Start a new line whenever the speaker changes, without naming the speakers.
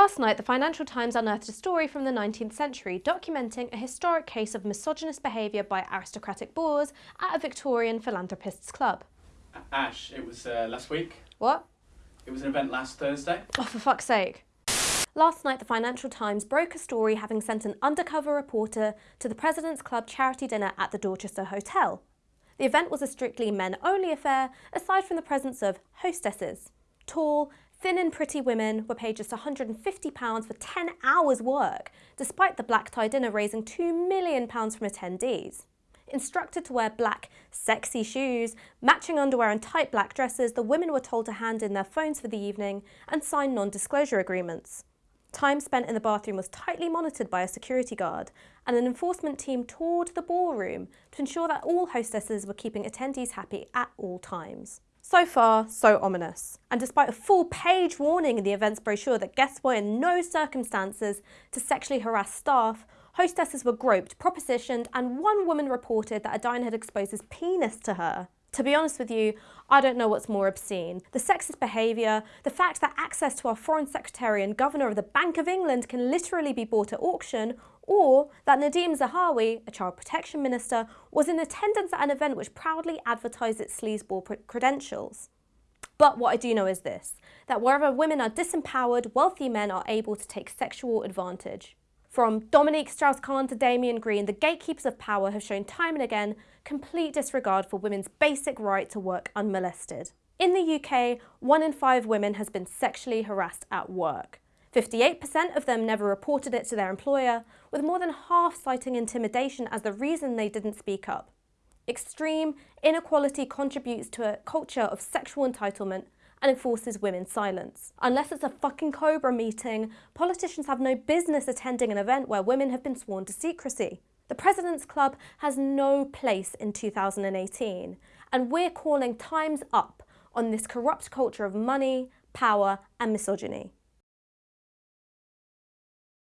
Last night, the Financial Times unearthed a story from the 19th century documenting a historic case of misogynist behaviour by aristocratic boors at a Victorian philanthropists club.
Ash, it was uh, last week.
What?
It was an event last Thursday.
Oh, for fuck's sake. Last night, the Financial Times broke a story having sent an undercover reporter to the President's Club charity dinner at the Dorchester Hotel. The event was a strictly men-only affair, aside from the presence of hostesses. Tall, Thin and pretty women were paid just £150 for 10 hours work, despite the black tie dinner raising £2 million from attendees. Instructed to wear black, sexy shoes, matching underwear and tight black dresses, the women were told to hand in their phones for the evening and sign non-disclosure agreements. Time spent in the bathroom was tightly monitored by a security guard, and an enforcement team toured the ballroom to ensure that all hostesses were keeping attendees happy at all times. So far, so ominous. And despite a full page warning in the event's brochure that guests were in no circumstances to sexually harass staff, hostesses were groped, propositioned, and one woman reported that a diner had exposed his penis to her. To be honest with you, I don't know what's more obscene. The sexist behaviour, the fact that access to our Foreign Secretary and Governor of the Bank of England can literally be bought at auction, or that Nadhim Zahawi, a child protection minister, was in attendance at an event which proudly advertised its sleazeball credentials. But what I do know is this, that wherever women are disempowered, wealthy men are able to take sexual advantage. From Dominique Strauss-Kahn to Damian Green, the gatekeepers of power have shown time and again complete disregard for women's basic right to work unmolested. In the UK, one in five women has been sexually harassed at work. 58% of them never reported it to their employer, with more than half citing intimidation as the reason they didn't speak up. Extreme inequality contributes to a culture of sexual entitlement and enforces women's silence. Unless it's a fucking Cobra meeting, politicians have no business attending an event where women have been sworn to secrecy. The President's Club has no place in 2018, and we're calling times up on this corrupt culture of money, power and misogyny.